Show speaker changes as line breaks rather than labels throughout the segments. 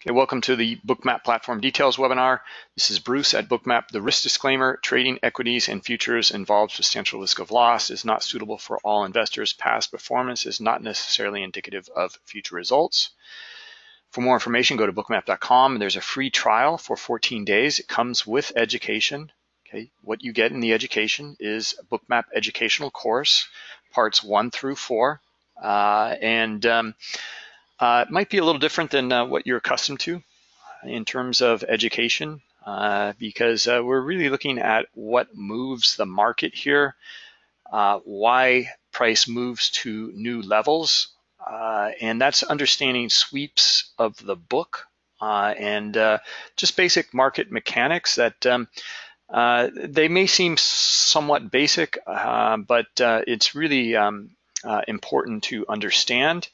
Okay, welcome to the Bookmap Platform Details webinar. This is Bruce at Bookmap. The risk disclaimer, trading equities and futures involves substantial risk of loss, is not suitable for all investors. Past performance is not necessarily indicative of future results. For more information, go to bookmap.com. There's a free trial for 14 days. It comes with education. Okay, what you get in the education is a Bookmap educational course, parts one through four. Uh, and um, uh, it might be a little different than uh, what you're accustomed to in terms of education, uh, because uh, we're really looking at what moves the market here, uh, why price moves to new levels, uh, and that's understanding sweeps of the book and just basic market mechanics that um, they may seem somewhat basic, but it's really um, important to understand.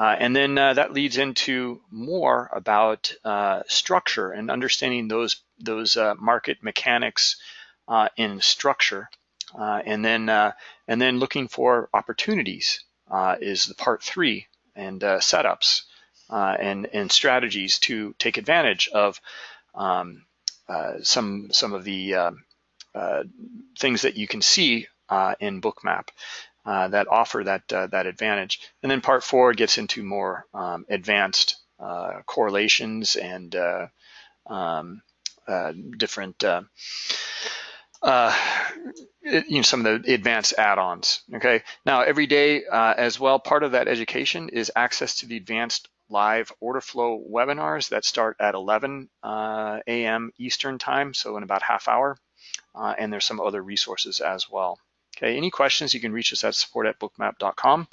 Uh, and then uh, that leads into more about uh, structure and understanding those those uh, market mechanics uh, in structure, uh, and then and then looking for opportunities is the part three and setups and and strategies to take advantage of um, some some of the things that you can see in Bookmap. Uh, that offer that uh, that advantage. And then part four gets into more um, advanced uh, correlations and uh, um, uh, different, you know, some of the advanced add-ons. Okay. Now every day as well, part of that education is access to the advanced live order flow webinars that start at 11 a.m. Eastern time, so in about half hour. and there's some other resources as well. Okay, any questions, you can reach us at support at bookmap.com.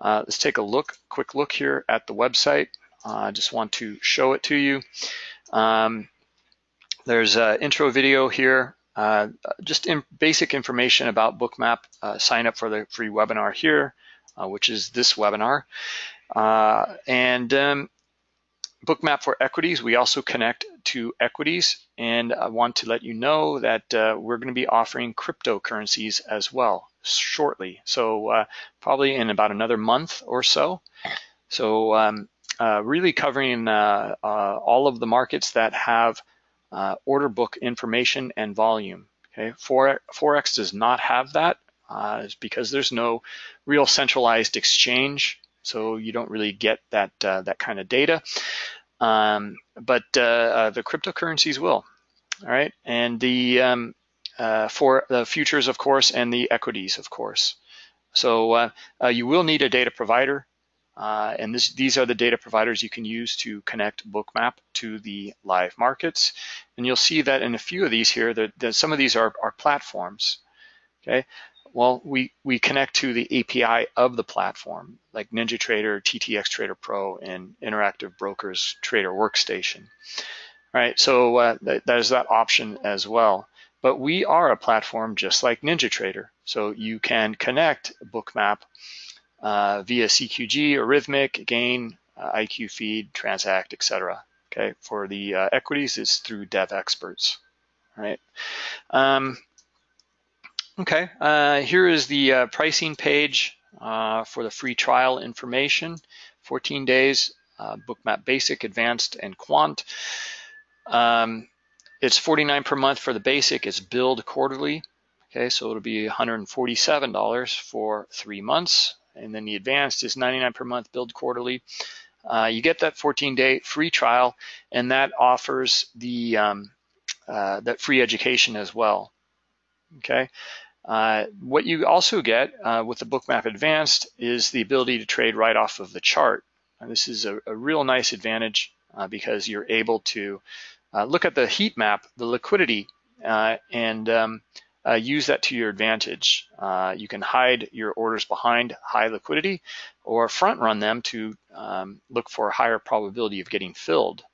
Uh, let's take a look, quick look here at the website. Uh, I uh, just want to show it to you. Um, there's an intro video here, uh, just in basic information about Bookmap. Uh, sign up for the free webinar here, uh, which is this webinar. and um, Bookmap for equities, we also connect to equities. And I want to let you know that uh, we're going to be offering cryptocurrencies as well shortly. So uh, probably in about another month or so. So um, uh, really covering uh, uh, all of the markets that have uh, order book information and volume. Okay, Forex does not have that because there's no real centralized exchange so you don't really get that uh, that kind of data. Um, but uh, uh, the cryptocurrencies will, all right, and the um, uh, for the futures, of course, and the equities, of course. So uh, uh, you will need a data provider, and this, these are the data providers you can use to connect Bookmap to the live markets. And you'll see that in a few of these here, that, that some of these are, are platforms. Okay, well, we, we connect to the API of the platform, like NinjaTrader, TTX Trader Pro, and Interactive Brokers Trader Workstation. All right, so uh, th there's that option as well. But we are a platform just like NinjaTrader. So you can connect Bookmap uh, via CQG, Rithmic, Gain, uh, IQ Feed, Transact, etc. Okay, for the uh, equities, it's through Devexperts. All right. Um, Okay, uh, here is the uh, pricing page uh, for the free trial information. 14 days, uh, Bookmap Basic, Advanced, and Quant. Um, it's 49 per month for the basic. It's billed quarterly. Okay, so it'll be $147 for three months. And then the advanced is 99 per month, billed quarterly. Uh, you get that 14-day free trial, and that offers the um, uh, that free education as well. Okay, uh, what you also get uh, with the Bookmap Advanced is the ability to trade right off of the chart. And this is a, a real nice advantage uh, because you're able to uh, look at the heat map, the liquidity, uh, and um, use that to your advantage. you can hide your orders behind high liquidity or front run them to um, look for a higher probability of getting filled.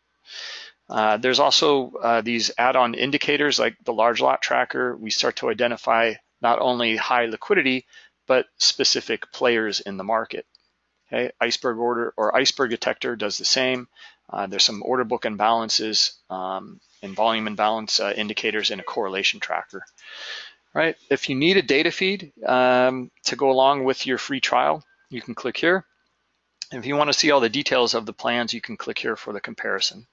Uh, there's also uh, these add-on indicators like the large lot tracker. We start to identify not only high liquidity, but specific players in the market. Okay, iceberg order or iceberg detector does the same. Uh, there's some order book imbalances um, and volume imbalance uh, indicators in a correlation tracker. Right. If you need a data feed um, to go along with your free trial, you can click here. If you want to see all the details of the plans, you can click here for the comparison.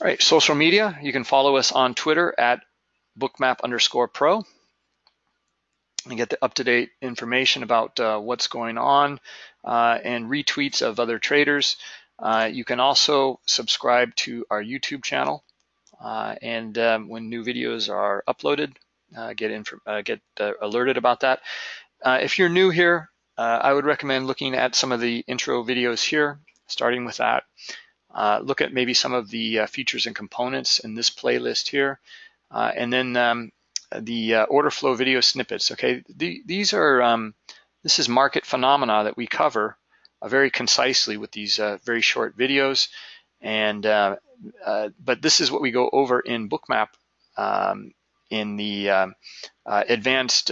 All right, social media, you can follow us on Twitter at bookmap underscore pro and get the up-to-date information about uh, what's going on uh, and retweets of other traders. Uh, you can also subscribe to our YouTube channel uh, and um, when new videos are uploaded, uh, get, uh, get alerted about that. if you're new here, I would recommend looking at some of the intro videos here, starting with that. look at maybe some of the features and components in this playlist here. and then um, the uh, order flow video snippets. Okay, the, these are um, this is market phenomena that we cover uh, very concisely with these uh, very short videos, and uh, uh, but this is what we go over in Bookmap um, in the um, uh, advanced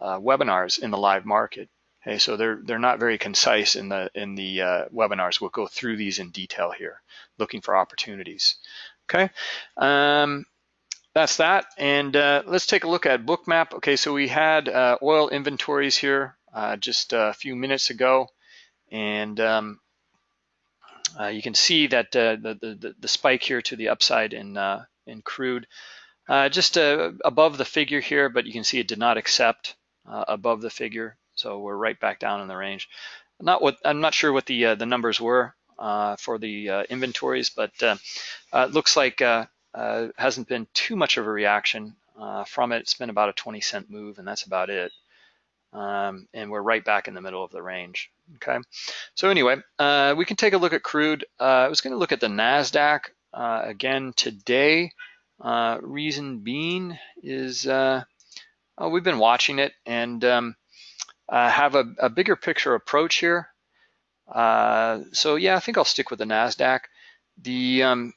webinars in the live market. Okay, so they're they're not very concise in the in the webinars. We'll go through these in detail here, looking for opportunities. Okay. Um, that's that. And uh, let's take a look at Bookmap. Okay, so we had uh, oil inventories here uh, just a few minutes ago. And um, uh, you can see that uh, the, the, the, spike here to the upside in, uh, in crude. just above the figure here, but you can see it did not accept above the figure. So we're right back down in the range. Not what I'm not sure what the the numbers were for the inventories, but it looks like uh, hasn't been too much of a reaction uh, from it. It's been about a 20 cent move, and that's about it. Um, and we're right back in the middle of the range. Okay, so anyway, uh, we can take a look at crude. Uh, I was going to look at the Nasdaq uh, again today. Uh, reason being is oh, we've been watching it and um, have a, a, bigger picture approach here. so yeah, I think I'll stick with the Nasdaq. The um,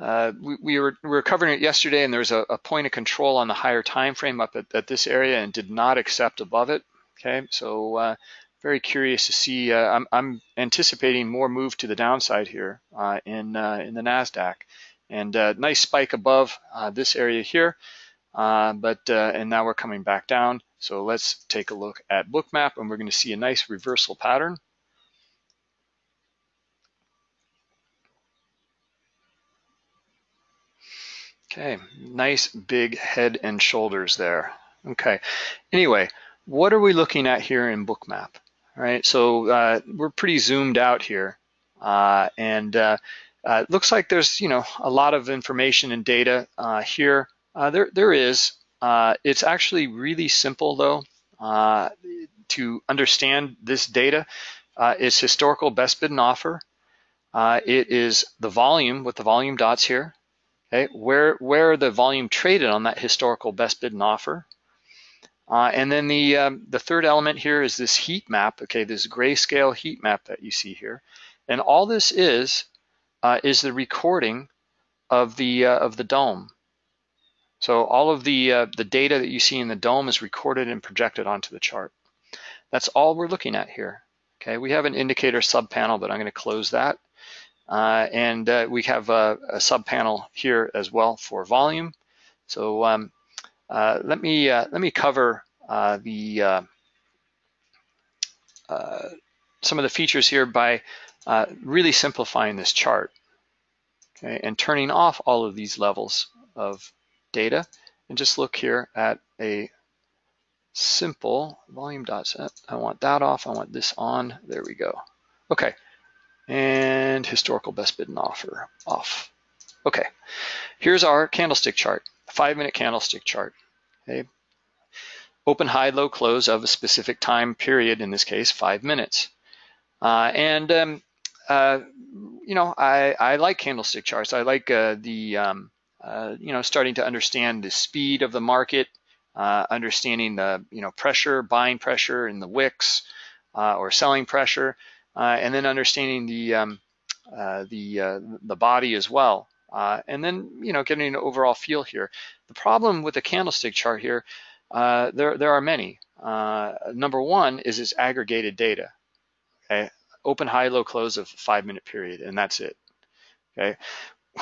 uh, we, we, were, we were covering it yesterday and there was a, a point of control on the higher time frame up at, at, this area and did not accept above it. Okay, so uh, very curious to see. Uh, I'm, I'm, anticipating more move to the downside here uh, in, uh, in the NASDAQ. And nice spike above this area here, but and now we're coming back down. So let's take a look at Bookmap and we're going to see a nice reversal pattern. Okay, nice big head and shoulders there. Okay, anyway, what are we looking at here in Bookmap? All right, so uh, we're pretty zoomed out here. Uh, and uh, uh it looks like there's, you know, a lot of information and data uh, here. Uh, there, there is. it's actually really simple though to understand this data. it's historical best bid and offer. it is the volume with the volume dots here. Okay, where where the volume traded on that historical best bid and offer. Uh, and then the um, the third element here is this heat map. Okay, this grayscale heat map that you see here, and all this is uh, is the recording of the uh, of the DOM. So all of the uh, the data that you see in the DOM is recorded and projected onto the chart. That's all we're looking at here. Okay, we have an indicator subpanel, but I'm going to close that. Uh, and uh, we have a, a sub panel here as well for volume. So um, uh, let me let me cover the some of the features here by really simplifying this chart okay, and turning off all of these levels of data and just look here at a simple volume dot set. I want that off, I want this on, there we go. Okay, and historical best bid and offer off. Okay, here's our candlestick chart, five minute candlestick chart. Okay, open, high, low, close of a specific time period, in this case, five minutes. Uh, and, um, uh, you know, I, I like candlestick charts. I like uh, the, um, uh, you know, starting to understand the speed of the market, uh, understanding the, you know, pressure, buying pressure in the wicks uh, or selling pressure. Uh, and then understanding the um, uh, the uh, the body as well. and then you know getting an overall feel here. The problem with the candlestick chart here, there there are many. number one is its aggregated data. Okay, open, high, low, close of five minute period, and that's it. Okay,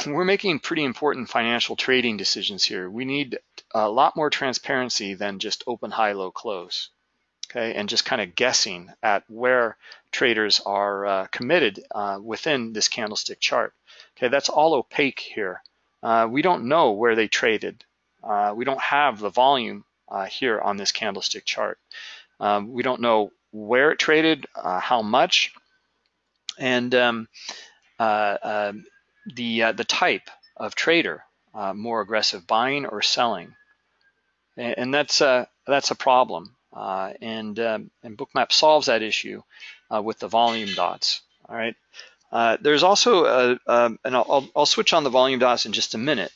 we're making pretty important financial trading decisions here. We need a lot more transparency than just open, high, low, close. Okay, and just kind of guessing at where traders are uh, committed uh, within this candlestick chart. Okay, that's all opaque here. Uh, we don't know where they traded. Uh, we don't have the volume uh, here on this candlestick chart. Um, we don't know where it traded, uh, how much, and um, um the the type of trader, more aggressive buying or selling, and, and that's that's a problem. Uh, and, um, and Bookmap solves that issue uh, with the volume dots, all right? Uh, there's also, a, um, and I'll, I'll, switch on the volume dots in just a minute.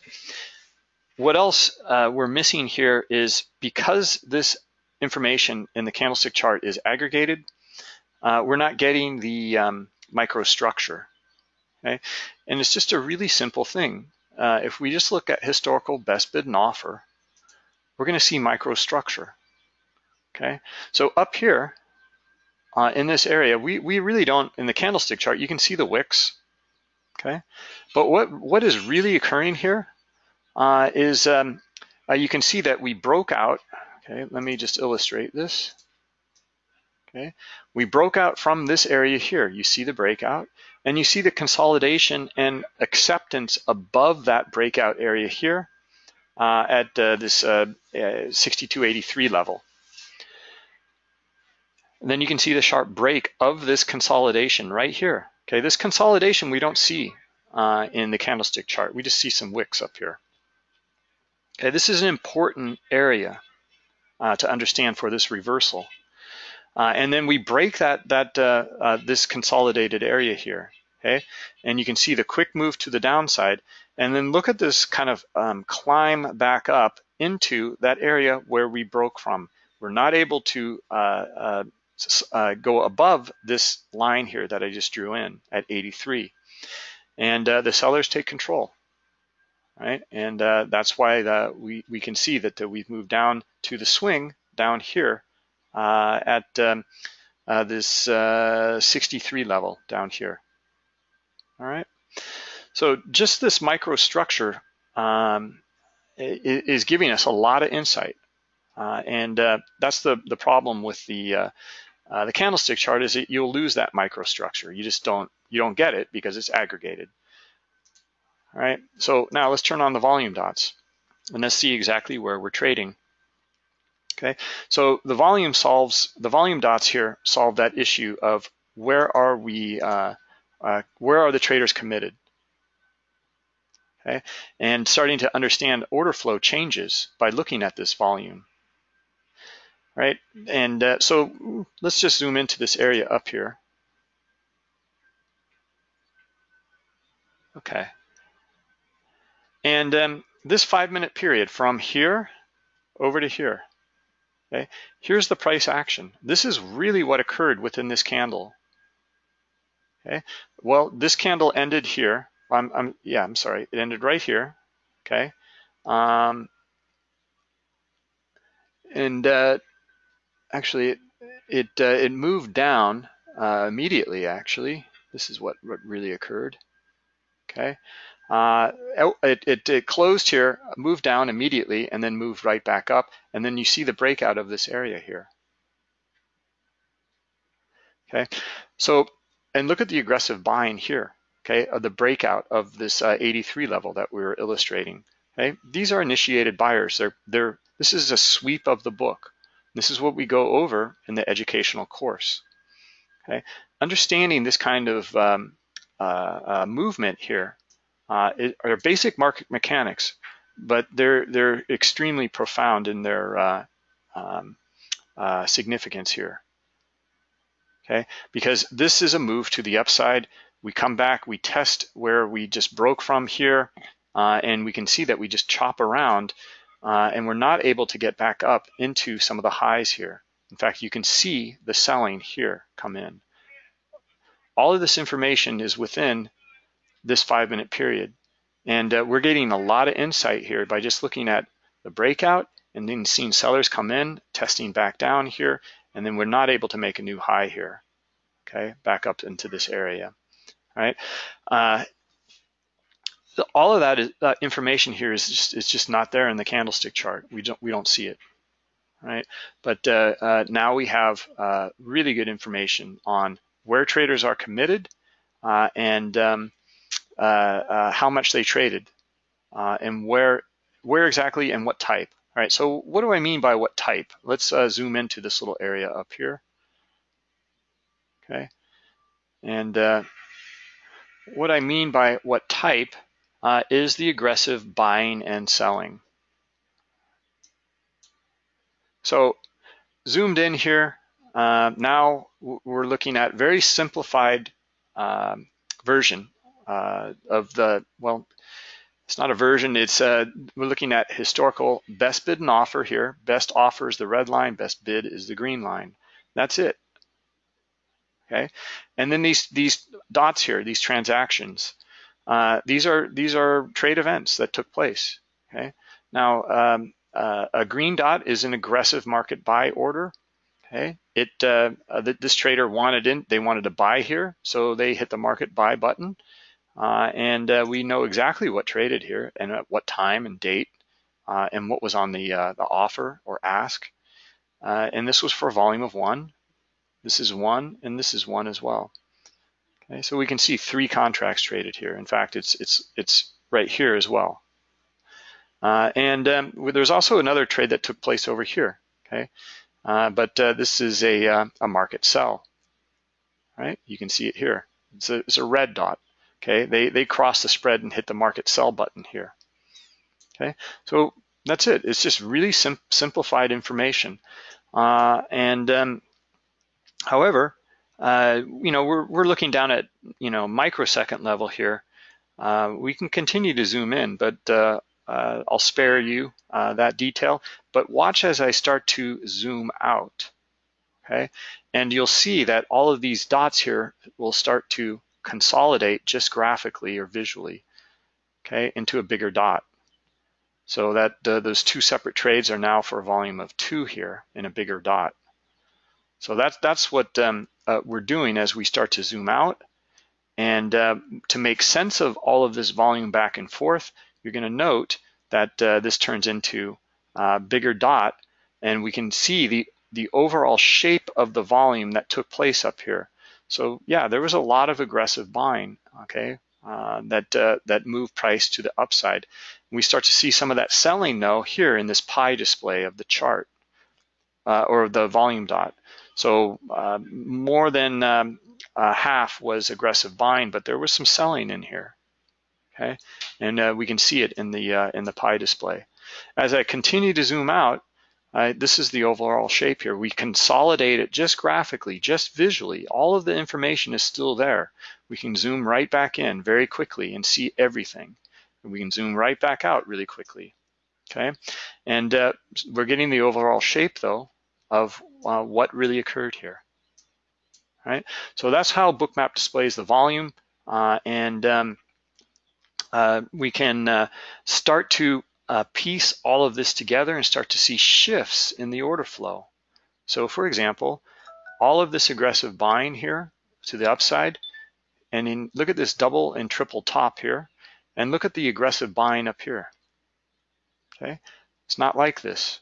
What else uh, we're missing here is because this information in the candlestick chart is aggregated, uh, we're not getting the um, microstructure, okay? And it's just a really simple thing. Uh, if we just look at historical best bid and offer, we're gonna see microstructure okay? So up here uh, in this area, we, we really don't, in the candlestick chart, you can see the wicks, okay? But what, what is really occurring here uh, is um, uh, you can see that we broke out, okay? Let me just illustrate this, okay? We broke out from this area here. You see the breakout and you see the consolidation and acceptance above that breakout area here uh, at uh, this uh, 6283 level. And then you can see the sharp break of this consolidation right here. Okay, this consolidation we don't see uh, in the candlestick chart. We just see some wicks up here. Okay, this is an important area uh, to understand for this reversal. Uh, and then we break that that uh, uh, this consolidated area here. Okay, and you can see the quick move to the downside. And then look at this kind of um, climb back up into that area where we broke from. We're not able to uh, go above this line here that I just drew in at 83. And uh, the sellers take control, right? And uh, that's why the, we, we can see that the, we've moved down to the swing down here uh, at um, uh, this uh, 63 level down here, all right? So just this microstructure um, is giving us a lot of insight. Uh, and uh, that's the, the problem with the uh, the candlestick chart is that you'll lose that microstructure. You just don't, you don't get it because it's aggregated. All right, so now let's turn on the volume dots and let's see exactly where we're trading. Okay, so the volume solves, the volume dots here solve that issue of where are we, uh, uh, where are the traders committed? Okay, and starting to understand order flow changes by looking at this volume right? And uh, so let's just zoom into this area up here. Okay. And um, this five minute period from here over to here, okay? Here's the price action. This is really what occurred within this candle. Okay, well, this candle ended here. I'm, I'm yeah, I'm sorry, it ended right here, okay? Um, and uh, actually it it, uh, it moved down uh, immediately. Actually, this is what what really occurred. Okay, uh, it, it it closed here, moved down immediately, and then moved right back up. And then you see the breakout of this area here. Okay, so and look at the aggressive buying here. Okay, of the breakout of this uh, 83 level that we were illustrating. Okay, these are initiated buyers. They're they're this is a sweep of the book. This is what we go over in the educational course. Okay, understanding this kind of um, uh, uh, movement here uh, are basic market mechanics, but they're they're extremely profound in their uh, um, uh, significance here. Okay, because this is a move to the upside. We come back, we test where we just broke from here, uh, and we can see that we just chop around uh, and we're not able to get back up into some of the highs here. In fact, you can see the selling here come in. All of this information is within this five minute period. And uh, we're getting a lot of insight here by just looking at the breakout and then seeing sellers come in, testing back down here, and then we're not able to make a new high here, okay, back up into this area, all right? Uh, all of that is, uh, information here is just, is just not there in the candlestick chart. We don't, we don't see it. right? But uh, uh, now we have uh, really good information on where traders are committed uh, and um, uh, how much they traded and where where exactly and what type. All right, so what do I mean by what type? Let's zoom into this little area up here. Okay, and what I mean by what type is the aggressive buying and selling. So zoomed in here, uh, now we're looking at very simplified um, version uh, of the, well, it's not a version, it's uh, we're looking at historical best bid and offer here. Best offer is the red line, best bid is the green line. That's it. Okay, and then these these dots here, these transactions, uh, these are these are trade events that took place. Okay, now um, uh, a green dot is an aggressive market buy order. Okay, it uh, uh, this trader wanted in, they wanted to buy here, so they hit the market buy button, uh, and uh, we know exactly what traded here and at what time and date, and what was on the the offer or ask, and this was for volume of one. This is one, and this is one as well. Okay, so we can see three contracts traded here. In fact, it's it's it's right here as well. Uh, and um, there's also another trade that took place over here, okay? Uh, but uh, this is a, uh, a market sell, right? You can see it here. It's a, it's a red dot, okay? They, they cross the spread and hit the market sell button here, okay? So that's it. It's just really sim simplified information. Uh, and um, however, uh, you know, we're, we're looking down at, you know, microsecond level here. we can continue to zoom in, but uh, I'll spare you uh, that detail, but watch as I start to zoom out, okay? And you'll see that all of these dots here will start to consolidate just graphically or visually, okay, into a bigger dot. So that uh, those two separate trades are now for a volume of two here in a bigger dot. So that's, that's what um, uh, we're doing as we start to zoom out. And uh, to make sense of all of this volume back and forth, you're going to note that uh, this turns into a bigger dot and we can see the, the overall shape of the volume that took place up here. So yeah, there was a lot of aggressive buying, okay, uh, that, uh, that moved price to the upside. We start to see some of that selling though here in this pie display of the chart uh, or the volume dot. So uh, more than um, half was aggressive buying, but there was some selling in here okay? And uh, we can see it in the, uh, in the pie display. As I continue to zoom out, uh, this is the overall shape here. We consolidate it just graphically, just visually. All of the information is still there. We can zoom right back in very quickly and see everything. And we can zoom right back out really quickly, okay? And uh, we're getting the overall shape, though, of uh, what really occurred here, right? So that's how Bookmap displays the volume. Uh, and um, uh, we can uh, start to uh, piece all of this together and start to see shifts in the order flow. So for example, all of this aggressive buying here to the upside, and in, look at this double and triple top here, and look at the aggressive buying up here. Okay, it's not like this.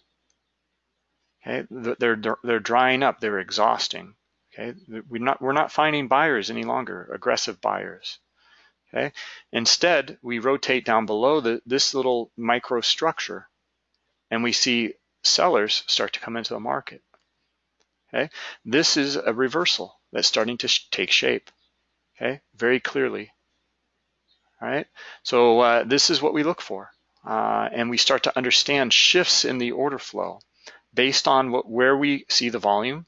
Okay, they're they're drying up, they're exhausting. Okay, we're not we're not finding buyers any longer, aggressive buyers. Okay. Instead, we rotate down below the, this little microstructure and we see sellers start to come into the market. Okay. This is a reversal that's starting to sh take shape. Okay. Very clearly. All right. So uh, this is what we look for. Uh, and we start to understand shifts in the order flow based on what, where we see the volume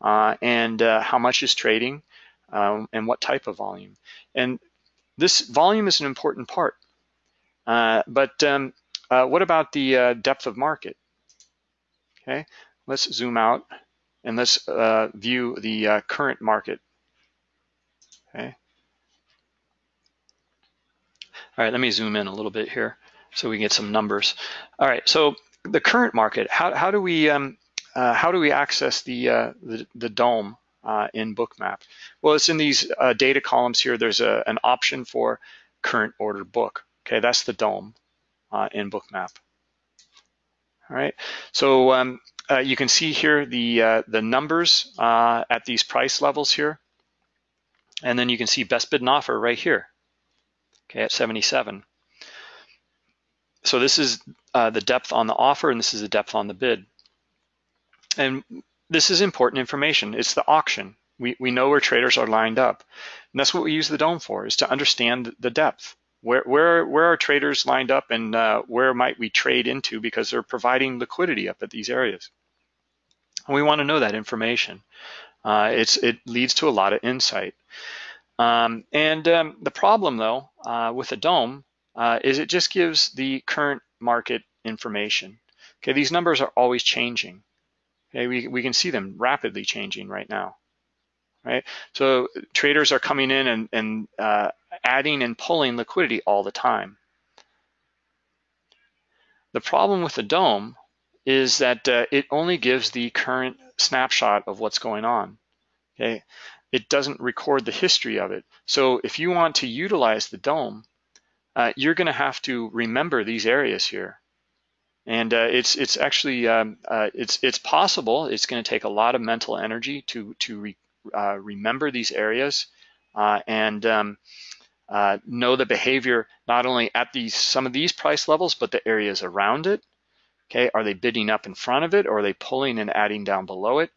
uh, and uh, how much is trading um, and what type of volume. And this volume is an important part. Uh, but um, uh, what about the uh, depth of market? Okay, let's zoom out and let's uh, view the current market. Okay. All right, let me zoom in a little bit here so we can get some numbers. All right, so the current market, how, how do we um, uh, how do we access the, the, the DOM uh, in Bookmap? Well, it's in these uh, data columns here. There's a, an option for current order book. Okay, that's the DOM uh, in Bookmap. All right, so um, uh, you can see here the uh, the numbers uh, at these price levels here. And then you can see best bid and offer right here, okay, at 77. So this is uh, the depth on the offer and this is the depth on the bid. And this is important information. It's the auction. We, we know where traders are lined up. And that's what we use the DOM for, is to understand the depth. Where, where, where are traders lined up and uh, where might we trade into because they're providing liquidity up at these areas. And we want to know that information. Uh, it's, it leads to a lot of insight. Um, and um, the problem though uh, with a DOM uh, is it just gives the current market information. Okay, these numbers are always changing. Okay, we, we can see them rapidly changing right now. Right, so traders are coming in and, and uh, adding and pulling liquidity all the time. The problem with the DOM is that uh, it only gives the current snapshot of what's going on. Okay, it doesn't record the history of it. So if you want to utilize the DOM, uh, you're going to have to remember these areas here. And uh, it's it's actually um, uh, it's it's possible. It's going to take a lot of mental energy to to re, uh, remember these areas uh, and um, uh, know the behavior not only at these some of these price levels, but the areas around it. Okay, are they bidding up in front of it, or are they pulling and adding down below it,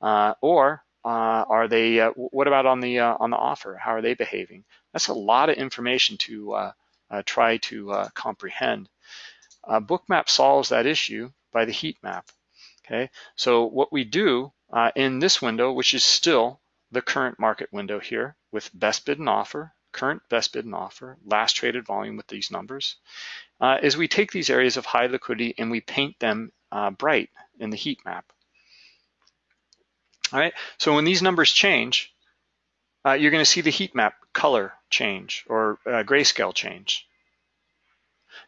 or are they? what about on the on the offer? How are they behaving? That's a lot of information to uh, try to uh, comprehend. Uh, Bookmap solves that issue by the heat map. Okay, so what we do in this window, which is still the current market window here with best bid and offer, current best bid and offer, last traded volume with these numbers, uh, is we take these areas of high liquidity and we paint them uh, bright in the heat map. All right, so when these numbers change, uh, you're going to see the heat map color change or uh, grayscale change.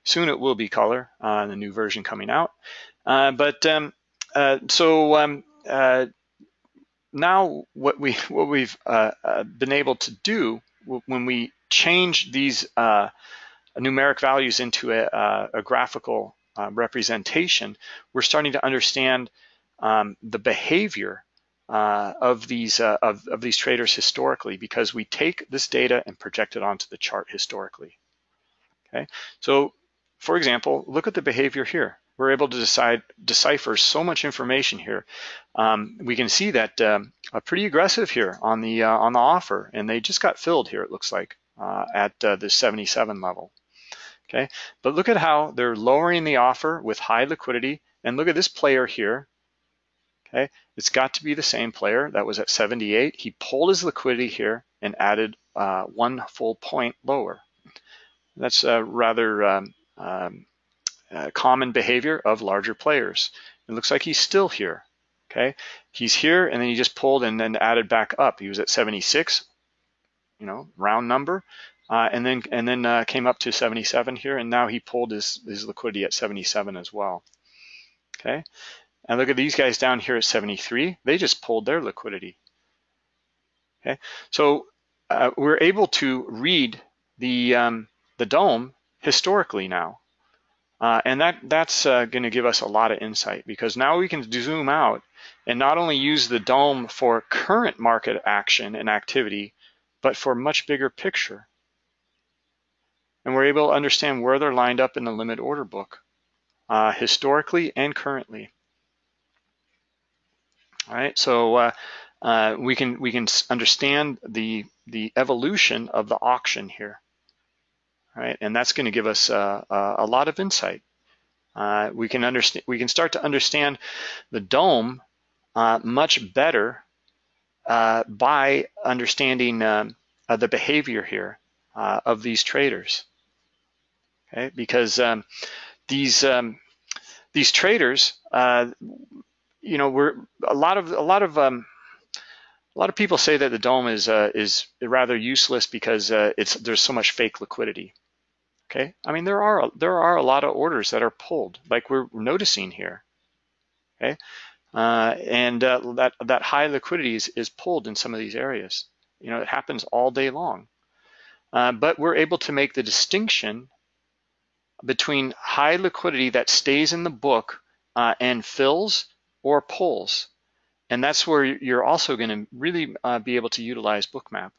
Soon it will be color on uh, the new version coming out. Uh, but um, uh, so um, uh, now what we what we've been able to do when we change these numeric values into a, a graphical representation, we're starting to understand um, the behavior uh, of these uh, of, of these traders historically because we take this data and project it onto the chart historically. Okay, so for example, look at the behavior here. We're able to decide decipher so much information here. Um, we can see that um, a pretty aggressive here on the uh, on the offer, and they just got filled here. It looks like uh, at uh, the 77 level. Okay, but look at how they're lowering the offer with high liquidity, and look at this player here Okay, it's got to be the same player that was at 78. He pulled his liquidity here and added uh, one full point lower. That's a rather um, um, common behavior of larger players. It looks like he's still here. Okay, he's here and then he just pulled and then added back up. He was at 76, you know, round number, uh, and then and then uh, came up to 77 here, and now he pulled his his liquidity at 77 as well. Okay, and look at these guys down here at 73. They just pulled their liquidity. Okay, so uh, we're able to read the um, the DOM historically now, uh, and that that's uh, going to give us a lot of insight because now we can zoom out and not only use the DOM for current market action and activity, but for much bigger picture. And we're able to understand where they're lined up in the limit order book, uh, historically and currently. All right, so uh, uh, we can we can understand the the evolution of the auction here, right? And that's going to give us uh, a lot of insight. Uh, we can understand we can start to understand the DOM uh, much better uh, by understanding um, the behavior here of these traders. Okay, because um, these um, these traders you know, we're a lot of a lot of um, a lot of people say that the DOM is uh, is rather useless because uh, it's there's so much fake liquidity. Okay, I mean there are there are a lot of orders that are pulled, like we're noticing here. Okay, uh, and uh, that that high liquidity is, is pulled in some of these areas. You know, it happens all day long. Uh, but we're able to make the distinction between high liquidity that stays in the book uh, and fills or pulls. And that's where you're also gonna really uh, be able to utilize Bookmap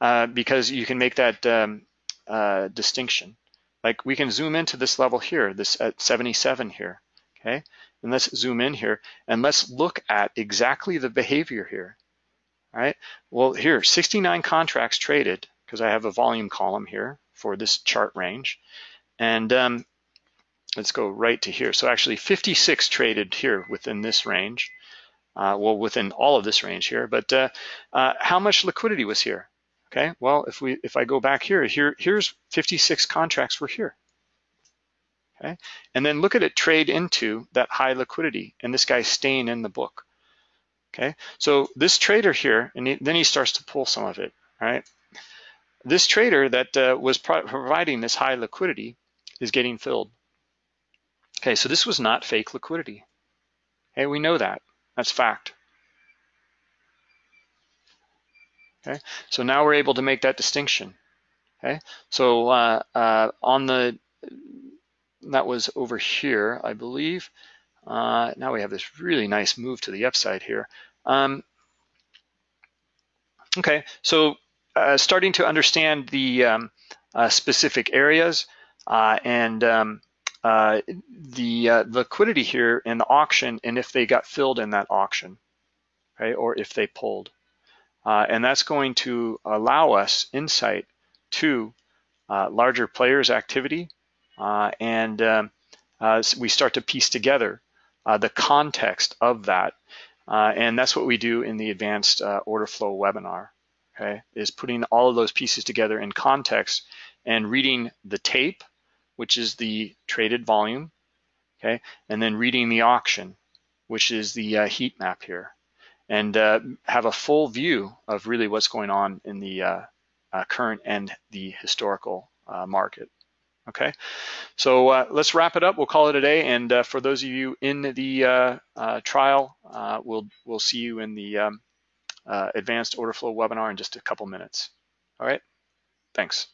uh, because you can make that um, uh, distinction. Like we can zoom into this level here, this at 77 here, okay? And let's zoom in here and let's look at exactly the behavior here, all right? Well, here, 69 contracts traded because I have a volume column here for this chart range. And um, let's go right to here. So actually 56 traded here within this range. Uh, well, within all of this range here, but uh, uh, how much liquidity was here? Okay, well, if we if I go back here, here here's 56 contracts were here. Okay, and then look at it trade into that high liquidity, and this guy's staying in the book. Okay, so this trader here, and he, then he starts to pull some of it. Right, this trader that uh, was pro providing this high liquidity is getting filled. Okay, so this was not fake liquidity. Okay, we know that. That's fact. Okay, so now we're able to make that distinction. Okay, so uh, uh, on the, that was over here, I believe. Uh, now we have this really nice move to the upside here. Um, okay, so uh, starting to understand the um, uh, specific areas uh, and um, uh, the uh, liquidity here in the auction and if they got filled in that auction, right? Or if they pulled. Uh, and that's going to allow us insight to uh, larger players activity and um, we start to piece together the context of that. and that's what we do in the advanced order flow webinar, okay? Is putting all of those pieces together in context and reading the tape, which is the traded volume, okay? And then reading the auction, which is the uh, heat map here, and uh, have a full view of really what's going on in the uh, uh current and the historical uh, market. Okay, so uh, let's wrap it up. We'll call it a day. And for those of you in the trial, we'll we'll see you in the um, advanced order flow webinar in just a couple minutes. All right, thanks.